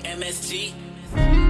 MSG.